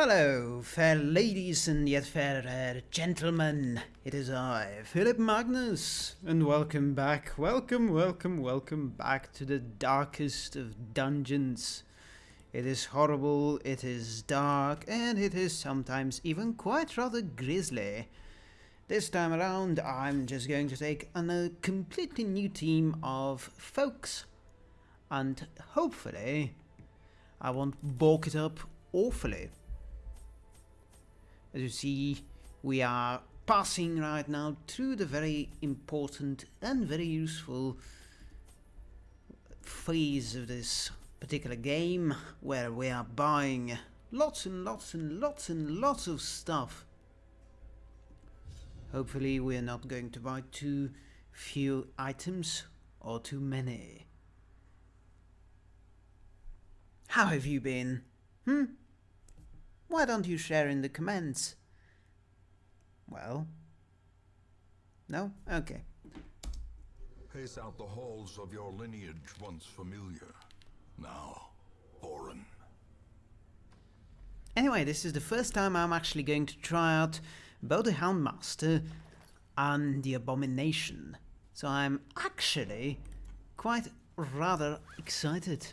Hello, fair ladies and yet fairer gentlemen. It is I, Philip Magnus, and welcome back, welcome, welcome, welcome back to the darkest of dungeons. It is horrible, it is dark, and it is sometimes even quite rather grisly. This time around, I'm just going to take on a completely new team of folks, and hopefully, I won't balk it up awfully. As you see, we are passing right now through the very important and very useful phase of this particular game where we are buying lots and lots and lots and lots of stuff. Hopefully we are not going to buy too few items or too many. How have you been? Hmm? Why don't you share in the comments? Well? No? Okay. Pace out the halls of your lineage once familiar, now foreign. Anyway, this is the first time I'm actually going to try out both the Houndmaster and the Abomination. So I'm actually quite rather excited.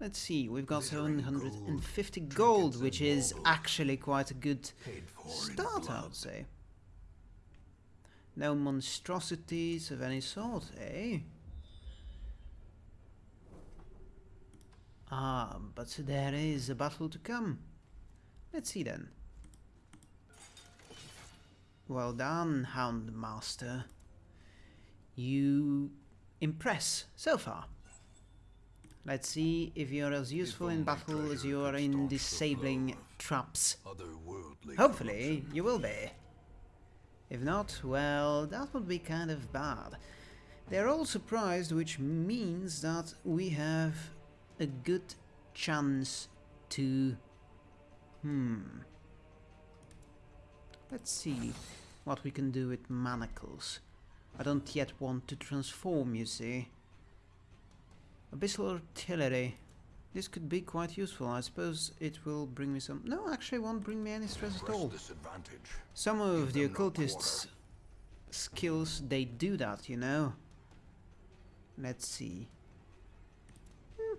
Let's see, we've got 750 gold, which is actually quite a good start, I would say. No monstrosities of any sort, eh? Ah, but there is a battle to come. Let's see then. Well done, Houndmaster. You impress so far. Let's see if you're as useful in battle as you are in disabling traps. Hopefully, you will be. If not, well, that would be kind of bad. They're all surprised, which means that we have a good chance to... Hmm... Let's see what we can do with manacles. I don't yet want to transform, you see. Abyssal artillery. This could be quite useful. I suppose it will bring me some... No, actually won't bring me any stress at all. Some of the occultists' skills, they do that, you know. Let's see. Hmm.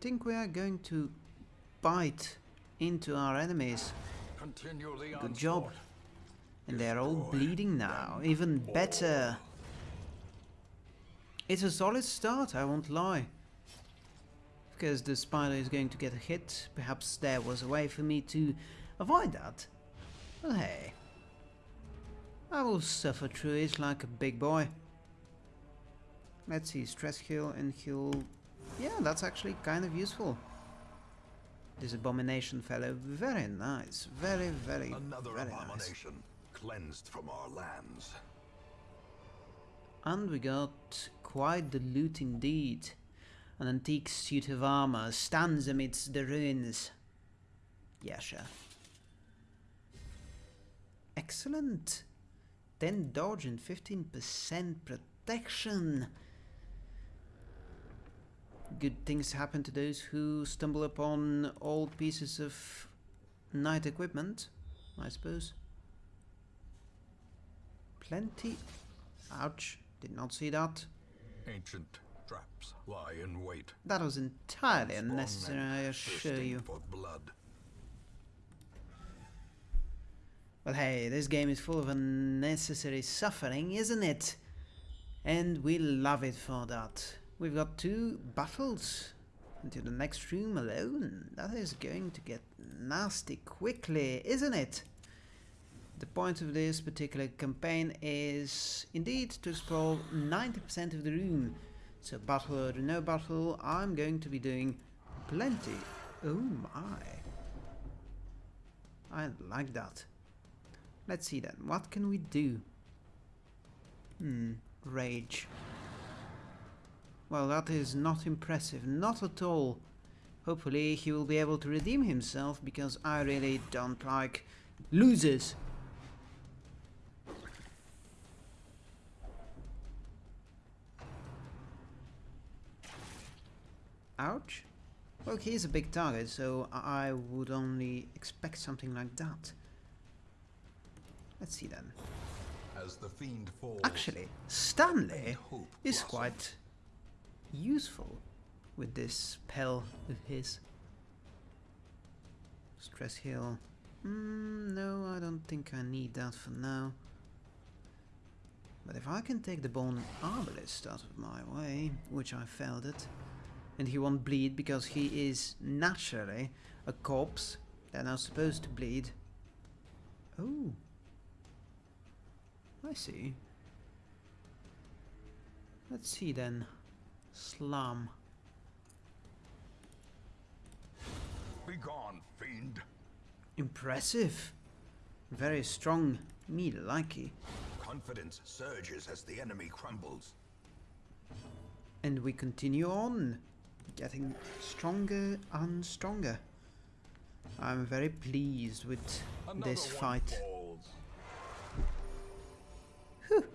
think we are going to bite into our enemies. Good job. And they're all bleeding now. Even better. It's a solid start, I won't lie. Because the spider is going to get a hit, perhaps there was a way for me to avoid that. But hey, I will suffer through it like a big boy. Let's see, stress heal and heal... Yeah, that's actually kind of useful. This abomination fellow, very nice, very, very, Another very abomination nice. cleansed from our lands. And we got quite the loot indeed. An antique suit of armor stands amidst the ruins. Yasha. Excellent. 10 dodge and 15% protection. Good things happen to those who stumble upon old pieces of knight equipment, I suppose. Plenty. Ouch. Did not see that. Ancient traps lie in wait. That was entirely unnecessary, I assure you. Well, hey, this game is full of unnecessary suffering, isn't it? And we love it for that. We've got two battles into the next room alone. That is going to get nasty quickly, isn't it? The point of this particular campaign is indeed to explore 90% of the room. So battle or no battle, I'm going to be doing plenty. Oh my. I like that. Let's see then, what can we do? Hmm, rage. Well, that is not impressive, not at all. Hopefully he will be able to redeem himself because I really don't like losers. Well, he is a big target, so I would only expect something like that. Let's see then. As the fiend falls, Actually, Stanley is blossoms. quite useful with this spell of his. Stress heal. Mm, no, I don't think I need that for now. But if I can take the bone arbalist out of my way, which I failed it, and he won't bleed because he is naturally a corpse, they're not supposed to bleed. Oh. I see. Let's see then. Slam. Begone, fiend. Impressive. Very strong. Me likey. Confidence surges as the enemy crumbles. And we continue on. Getting stronger and stronger. I'm very pleased with Another this fight.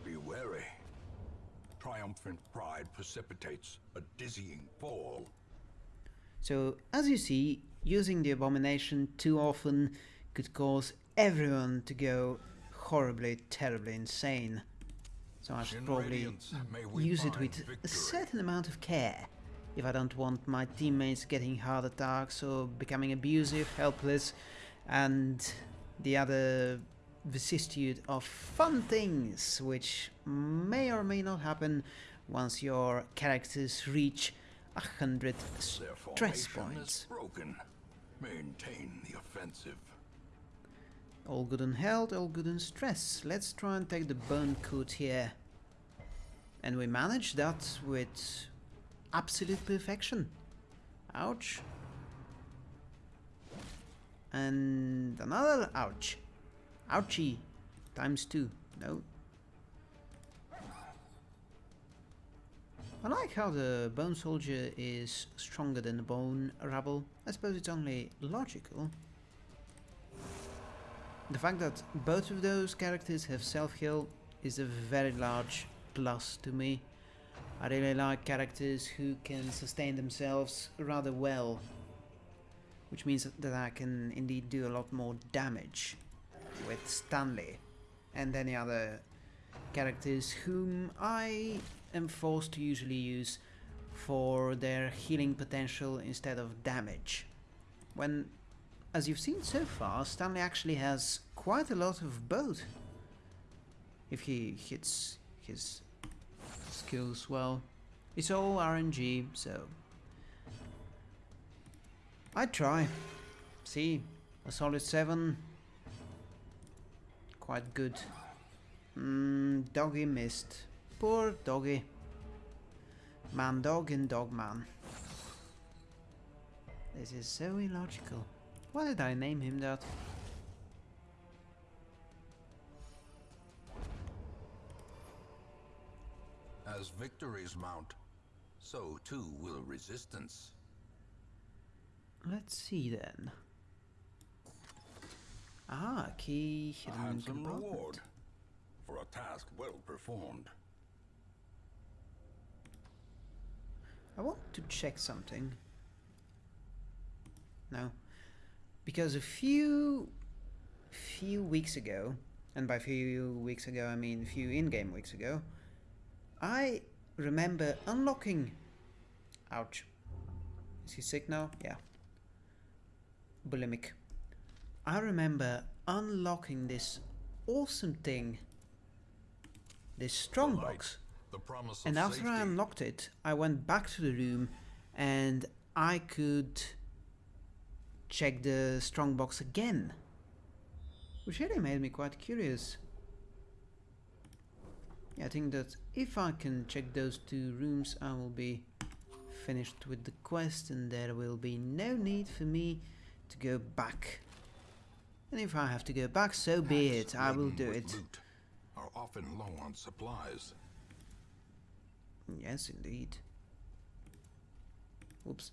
Be wary. Triumphant pride precipitates a dizzying fall. So, as you see, using the abomination too often could cause everyone to go horribly, terribly insane. So I should probably Radiance, may we use it with a certain amount of care. If I don't want my teammates getting heart attacks or becoming abusive, helpless, and the other vicissitude of fun things which may or may not happen once your characters reach a hundred stress points. Maintain the offensive. All good on health, all good on stress. Let's try and take the burn coat here. And we manage that with absolute perfection. Ouch. And another ouch. Ouchie. Times two. No. I like how the bone soldier is stronger than the bone rabble. I suppose it's only logical. The fact that both of those characters have self-heal is a very large plus to me. I really like characters who can sustain themselves rather well. Which means that I can indeed do a lot more damage with Stanley and any other characters whom I am forced to usually use for their healing potential instead of damage. When as you've seen so far, Stanley actually has quite a lot of both. If he hits his skills well. It's all RNG, so... I try. See, a solid 7. Quite good. Mm, doggy missed. Poor doggy. Man dog and dog man. This is so illogical. Why did I name him that? As victories mount, so too will resistance. Let's see then. Ah, key A hidden handsome reward for a task well performed. I want to check something. No. Because a few few weeks ago, and by few weeks ago I mean few in-game weeks ago, I remember unlocking ouch. Is he sick now? Yeah. Bulimic. I remember unlocking this awesome thing. This strongbox. The promise And after I unlocked it, I went back to the room and I could check the strongbox again. Which really made me quite curious. I think that if I can check those two rooms, I will be finished with the quest and there will be no need for me to go back. And if I have to go back, so be it, I will do it. Are often low on supplies. Yes, indeed. Oops.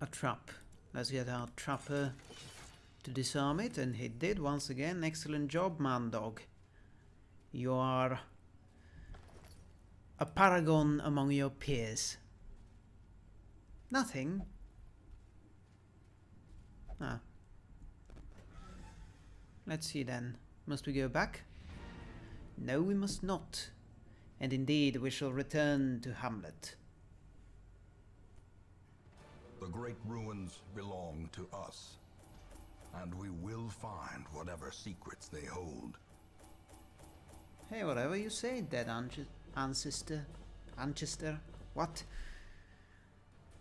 A trap. Let's get our trapper to disarm it, and he did once again. Excellent job, man dog. You are a paragon among your peers. Nothing. Ah. Let's see then. Must we go back? No, we must not. And indeed, we shall return to Hamlet. The great ruins belong to us. And we will find whatever secrets they hold. Hey, whatever you say, dead ancestor. Anchester? What?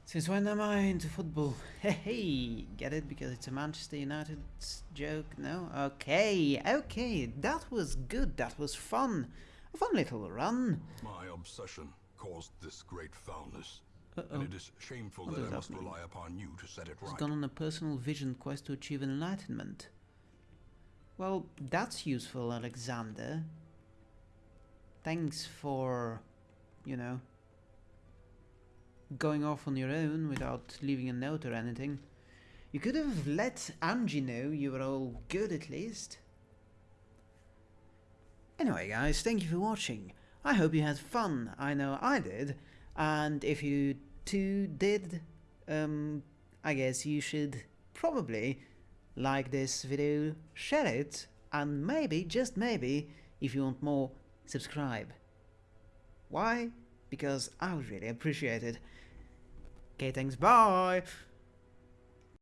Since when am I into football? Hey, hey, get it because it's a Manchester United joke? No? Okay, okay, that was good, that was fun. A fun little run. My obsession caused this great foulness. Uh-oh. And it is shameful What that I that must mean? rely upon you to set it He's right. gone on a personal vision quest to achieve enlightenment. Well, that's useful, Alexander. Thanks for, you know, going off on your own without leaving a note or anything. You could have let Angie know you were all good at least. Anyway, guys, thank you for watching. I hope you had fun. I know I did. And if you too did, um, I guess you should probably like this video, share it, and maybe, just maybe, if you want more, subscribe. Why? Because I would really appreciate it. Okay, thanks, bye!